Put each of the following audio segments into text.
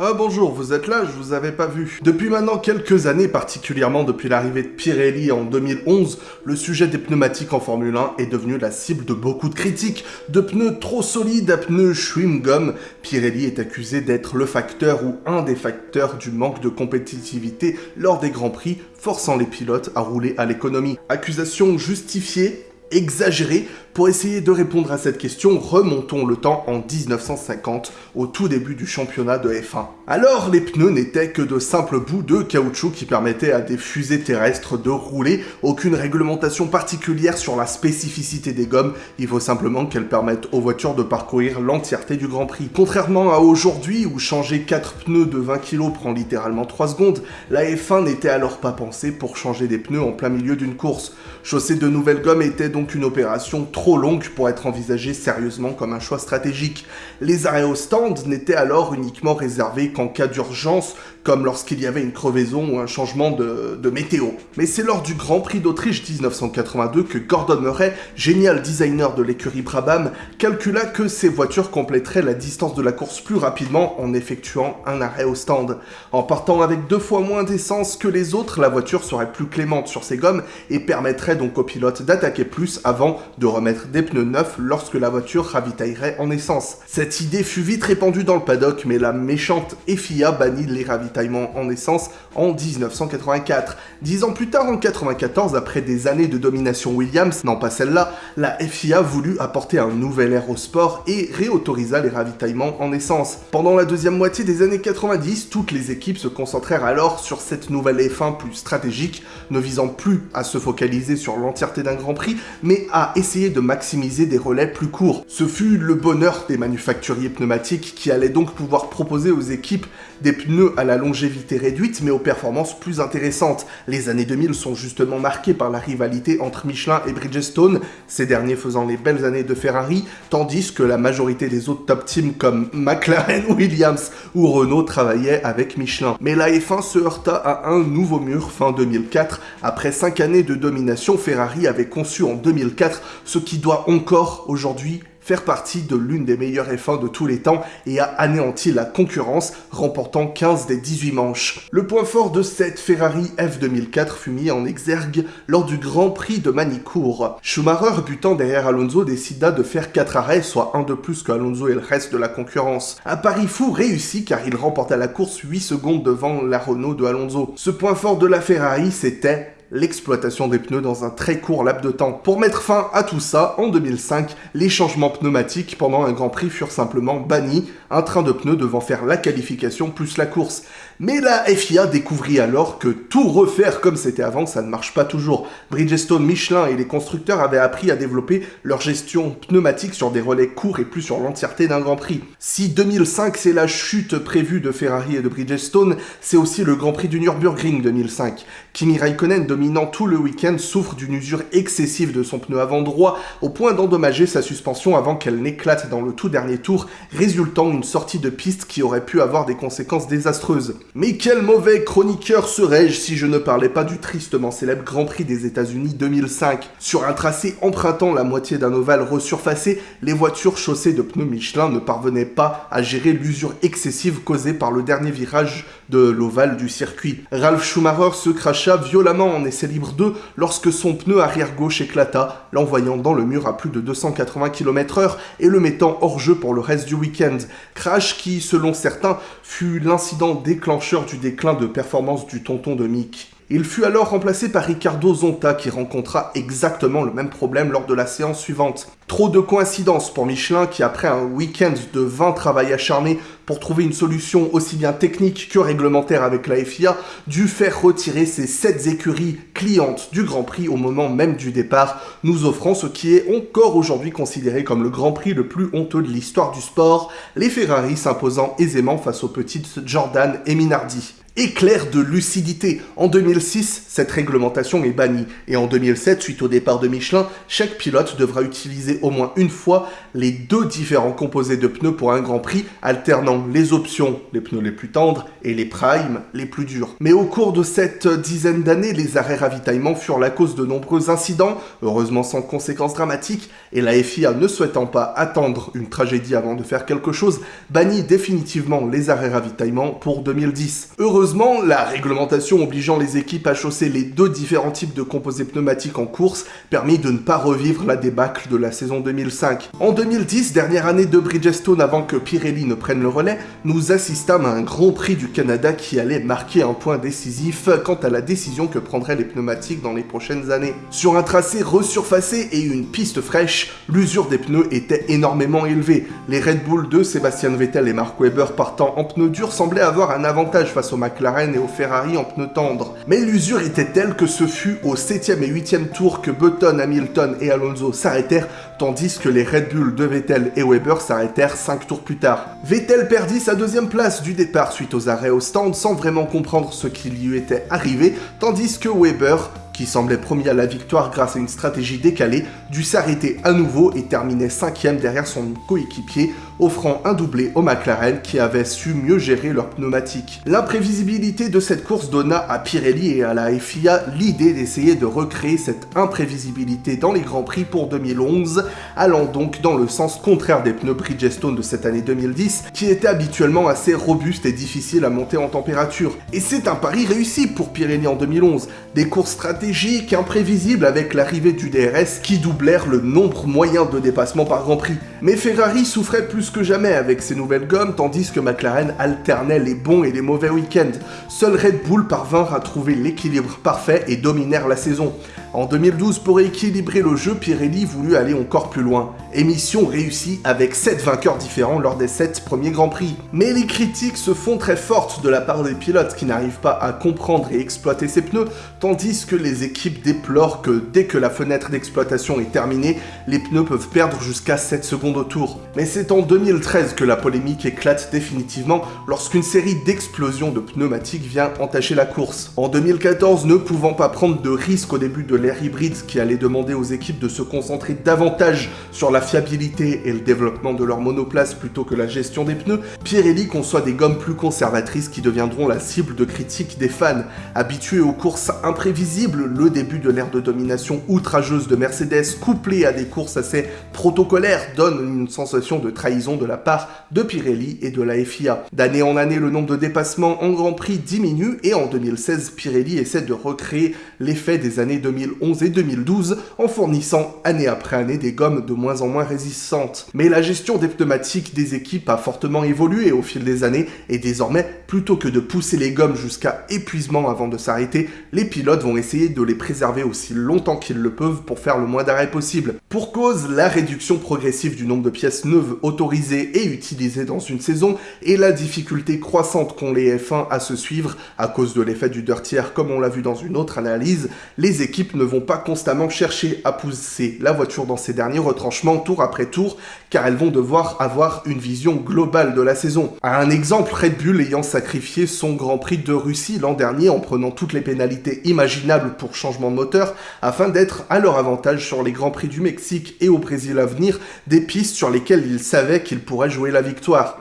Ah bonjour, vous êtes là, je vous avais pas vu. Depuis maintenant quelques années, particulièrement depuis l'arrivée de Pirelli en 2011, le sujet des pneumatiques en Formule 1 est devenu la cible de beaucoup de critiques. De pneus trop solides à pneus chewing-gum, Pirelli est accusé d'être le facteur ou un des facteurs du manque de compétitivité lors des Grands Prix, forçant les pilotes à rouler à l'économie. Accusation justifiée exagérée pour essayer de répondre à cette question, remontons le temps en 1950, au tout début du championnat de F1. Alors, les pneus n'étaient que de simples bouts de caoutchouc qui permettaient à des fusées terrestres de rouler, aucune réglementation particulière sur la spécificité des gommes, il faut simplement qu'elles permettent aux voitures de parcourir l'entièreté du Grand Prix. Contrairement à aujourd'hui, où changer 4 pneus de 20 kg prend littéralement 3 secondes, la F1 n'était alors pas pensée pour changer des pneus en plein milieu d'une course. Chausser de nouvelles gommes était donc une opération trop longue pour être envisagée sérieusement comme un choix stratégique. Les arrêts au stand n'étaient alors uniquement réservés qu'en cas d'urgence, comme lorsqu'il y avait une crevaison ou un changement de, de météo. Mais c'est lors du Grand Prix d'Autriche 1982 que Gordon Murray, génial designer de l'écurie Brabham, calcula que ces voitures compléteraient la distance de la course plus rapidement en effectuant un arrêt au stand. En partant avec deux fois moins d'essence que les autres, la voiture serait plus clémente sur ses gommes et permettrait donc aux pilotes d'attaquer plus avant de remettre des pneus neufs lorsque la voiture ravitaillerait en essence. Cette idée fut vite répandue dans le paddock, mais la méchante FIA bannit les ravitaillements en essence en 1984. Dix ans plus tard, en 94, après des années de domination Williams, non pas celle-là, la FIA voulut apporter un nouvel air au sport et réautorisa les ravitaillements en essence. Pendant la deuxième moitié des années 90, toutes les équipes se concentrèrent alors sur cette nouvelle F1 plus stratégique, ne visant plus à se focaliser sur l'entièreté d'un Grand Prix, mais à essayer de maximiser des relais plus courts. Ce fut le bonheur des manufacturiers pneumatiques qui allaient donc pouvoir proposer aux équipes des pneus à la longévité réduite mais aux performances plus intéressantes. Les années 2000 sont justement marquées par la rivalité entre Michelin et Bridgestone, ces derniers faisant les belles années de Ferrari, tandis que la majorité des autres top teams comme McLaren, Williams ou Renault travaillaient avec Michelin. Mais la F1 se heurta à un nouveau mur fin 2004. Après 5 années de domination, Ferrari avait conçu en 2004 ce qui doit encore aujourd'hui faire partie de l'une des meilleures F1 de tous les temps et a anéanti la concurrence, remportant 15 des 18 manches. Le point fort de cette Ferrari F2004 fut mis en exergue lors du Grand Prix de Manicourt. Schumacher, butant derrière Alonso, décida de faire 4 arrêts, soit un de plus que Alonso et le reste de la concurrence. Un pari fou réussi car il remporta la course 8 secondes devant la Renault de Alonso. Ce point fort de la Ferrari, c'était l'exploitation des pneus dans un très court laps de temps. Pour mettre fin à tout ça, en 2005, les changements pneumatiques pendant un Grand Prix furent simplement bannis, un train de pneus devant faire la qualification plus la course. Mais la FIA découvrit alors que tout refaire comme c'était avant, ça ne marche pas toujours. Bridgestone, Michelin et les constructeurs avaient appris à développer leur gestion pneumatique sur des relais courts et plus sur l'entièreté d'un Grand Prix. Si 2005 c'est la chute prévue de Ferrari et de Bridgestone, c'est aussi le Grand Prix du Nürburgring 2005. Kimi Raikkonen dominant tout le week-end, souffre d'une usure excessive de son pneu avant droit, au point d'endommager sa suspension avant qu'elle n'éclate dans le tout dernier tour, résultant une sortie de piste qui aurait pu avoir des conséquences désastreuses. Mais quel mauvais chroniqueur serais-je si je ne parlais pas du tristement célèbre Grand Prix des États-Unis 2005 Sur un tracé empruntant la moitié d'un ovale resurfacé, les voitures chaussées de pneus Michelin ne parvenaient pas à gérer l'usure excessive causée par le dernier virage de l'ovale du circuit. Ralph Schumacher se cracha violemment en essai libre 2 lorsque son pneu arrière gauche éclata, l'envoyant dans le mur à plus de 280 km h et le mettant hors jeu pour le reste du week-end. Crash qui, selon certains, fut l'incident déclencheur du déclin de performance du tonton de Mick. Il fut alors remplacé par Ricardo Zonta qui rencontra exactement le même problème lors de la séance suivante. Trop de coïncidences pour Michelin qui après un week-end de 20 travail acharné pour trouver une solution aussi bien technique que réglementaire avec la FIA, dut faire retirer ses 7 écuries clientes du Grand Prix au moment même du départ, nous offrant ce qui est encore aujourd'hui considéré comme le Grand Prix le plus honteux de l'histoire du sport, les Ferrari s'imposant aisément face aux petites Jordan et Minardi. Éclair de lucidité. En 2006, cette réglementation est bannie. Et en 2007, suite au départ de Michelin, chaque pilote devra utiliser au moins une fois les deux différents composés de pneus pour un Grand Prix, alternant les options, les pneus les plus tendres, et les primes, les plus durs. Mais au cours de cette dizaine d'années, les arrêts ravitaillement furent la cause de nombreux incidents, heureusement sans conséquences dramatiques, et la FIA ne souhaitant pas attendre une tragédie avant de faire quelque chose, bannit définitivement les arrêts ravitaillement pour 2010. Heureusement, la réglementation obligeant les équipes à chausser les deux différents types de composés pneumatiques en course permit de ne pas revivre la débâcle de la saison 2005. En 2010, dernière année de Bridgestone avant que Pirelli ne prenne le relais, nous assistâmes à un Grand Prix du Canada qui allait marquer un point décisif quant à la décision que prendraient les pneumatiques dans les prochaines années. Sur un tracé resurfacé et une piste fraîche, l'usure des pneus était énormément élevée. Les Red Bull de Sébastien Vettel et Mark Webber partant en pneus durs semblaient avoir un avantage face aux McLaren et aux Ferrari en pneus tendres. Mais l'usure était telle que ce fut au 7e et 8e tour que Button, Hamilton et Alonso s'arrêtèrent, tandis que les Red Bull de Vettel et Weber s'arrêtèrent 5 tours plus tard. Vettel perdit sa deuxième place du départ suite aux arrêts au stand sans vraiment comprendre ce qui lui était arrivé, tandis que Weber qui semblait promis à la victoire grâce à une stratégie décalée, dut s'arrêter à nouveau et terminer cinquième derrière son coéquipier, offrant un doublé au McLaren qui avait su mieux gérer leurs pneumatiques. L'imprévisibilité de cette course donna à Pirelli et à la FIA l'idée d'essayer de recréer cette imprévisibilité dans les Grands Prix pour 2011, allant donc dans le sens contraire des pneus Bridgestone de cette année 2010, qui étaient habituellement assez robustes et difficiles à monter en température. Et c'est un pari réussi pour Pirelli en 2011, des courses stratégiques imprévisibles avec l'arrivée du DRS qui doublèrent le nombre moyen de dépassements par Grand Prix. Mais Ferrari souffrait plus que jamais avec ses nouvelles gommes, tandis que McLaren alternait les bons et les mauvais week-ends. Seul Red Bull parvinrent à trouver l'équilibre parfait et dominèrent la saison. En 2012, pour équilibrer le jeu, Pirelli voulut aller encore plus loin. Émission réussie avec 7 vainqueurs différents lors des 7 premiers Grands Prix. Mais les critiques se font très fortes de la part des pilotes qui n'arrivent pas à comprendre et exploiter ces pneus, tandis que les équipes déplorent que dès que la fenêtre d'exploitation est terminée, les pneus peuvent perdre jusqu'à 7 secondes au tour. Mais c'est en 2013 que la polémique éclate définitivement lorsqu'une série d'explosions de pneumatiques vient entacher la course. En 2014, ne pouvant pas prendre de risques au début de l'ère hybride qui allait demander aux équipes de se concentrer davantage sur la fiabilité et le développement de leur monoplace plutôt que la gestion des pneus, Pirelli conçoit des gommes plus conservatrices qui deviendront la cible de critiques des fans. Habitués aux courses imprévisibles, le début de l'ère de domination outrageuse de Mercedes couplé à des courses assez protocolaires donne une sensation de trahison de la part de Pirelli et de la FIA. D'année en année, le nombre de dépassements en Grand Prix diminue et en 2016, Pirelli essaie de recréer l'effet des années 2011 et 2012 en fournissant année après année des gommes de moins en moins résistantes. Mais la gestion des pneumatiques des équipes a fortement évolué au fil des années et désormais, plutôt que de pousser les gommes jusqu'à épuisement avant de s'arrêter, les pilotes vont essayer de les préserver aussi longtemps qu'ils le peuvent pour faire le moins d'arrêts possible. Pour cause, la réduction progressive du nombre de pièces neuves autorisées et utilisées dans une saison et la difficulté croissante qu'ont les F1 à se suivre à cause de l'effet du dirty air comme on l'a vu dans une autre analyse, les équipes ne vont pas constamment chercher à pousser la voiture dans ses derniers retranchements tour après tour car elles vont devoir avoir une vision globale de la saison. Un exemple, Red Bull ayant sacrifié son Grand Prix de Russie l'an dernier en prenant toutes les pénalités imaginables pour changement de moteur afin d'être à leur avantage sur les Grands Prix du Mexique et au Brésil à venir, des pistes sur lesquelles ils savaient qu'ils pourraient jouer la victoire.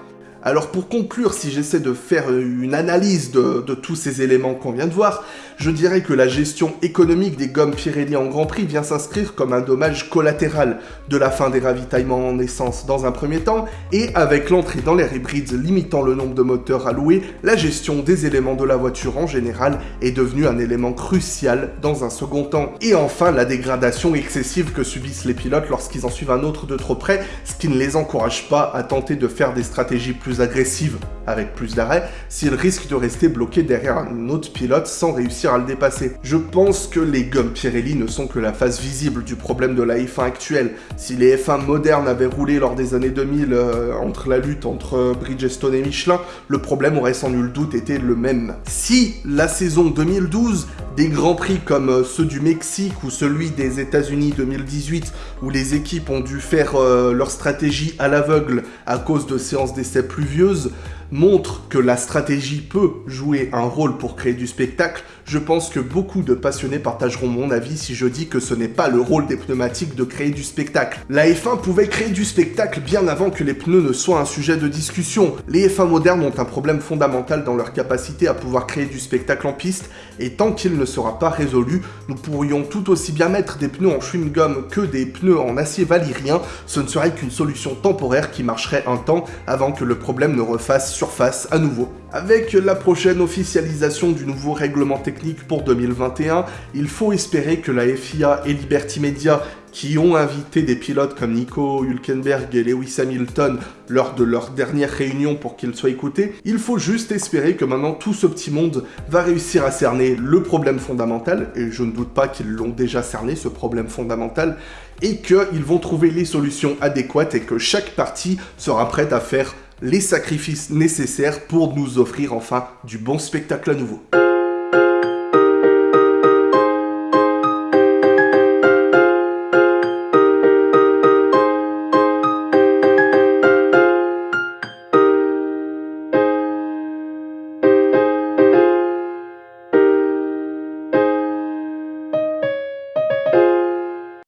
Alors pour conclure, si j'essaie de faire une analyse de, tous ces éléments qu'on vient de voir, je dirais que la gestion économique des gommes Pirelli en Grand Prix vient s'inscrire comme un dommage collatéral de la fin des ravitaillements en essence dans un premier temps, et avec l'entrée dans l'ère hybride limitant le nombre de moteurs alloués, la gestion des éléments de la voiture en général est devenue un élément crucial dans un second temps. Et enfin, la dégradation excessive que subissent les pilotes lorsqu'ils en suivent un autre de trop près, ce qui ne les encourage pas à tenter de faire des stratégies plus agressives avec plus d'arrêt, s'ils risquent de rester bloqués derrière un autre pilote sans réussir à le dépasser. Je pense que les gommes Pirelli ne sont que la face visible du problème de la F1 actuelle. Si les F1 modernes avaient roulé lors des années 2000 euh, entre la lutte entre Bridgestone et Michelin, le problème aurait sans nul doute été le même. Si la saison 2012, des grands prix comme euh, ceux du Mexique ou celui des États-Unis 2018, où les équipes ont dû faire euh, leur stratégie à l'aveugle à cause de séances d'essais pluvieuses, montre que la stratégie peut jouer un rôle pour créer du spectacle, je pense que beaucoup de passionnés partageront mon avis si je dis que ce n'est pas le rôle des pneumatiques de créer du spectacle. La F1 pouvait créer du spectacle bien avant que les pneus ne soient un sujet de discussion. Les F1 modernes ont un problème fondamental dans leur capacité à pouvoir créer du spectacle en piste, et tant qu'il ne sera pas résolu, nous pourrions tout aussi bien mettre des pneus en chewing-gum que des pneus en acier valyrien, ce ne serait qu'une solution temporaire qui marcherait un temps avant que le problème ne refasse surface à nouveau. Avec la prochaine officialisation du nouveau règlement technique pour 2021, il faut espérer que la FIA et Liberty Media, qui ont invité des pilotes comme Nico Hülkenberg et Lewis Hamilton lors de leur dernière réunion pour qu'ils soient écoutés, il faut juste espérer que maintenant tout ce petit monde va réussir à cerner le problème fondamental, et je ne doute pas qu'ils l'ont déjà cerné, ce problème fondamental, et qu'ils vont trouver les solutions adéquates et que chaque partie sera prête à faire les sacrifices nécessaires pour nous offrir enfin du bon spectacle à nouveau.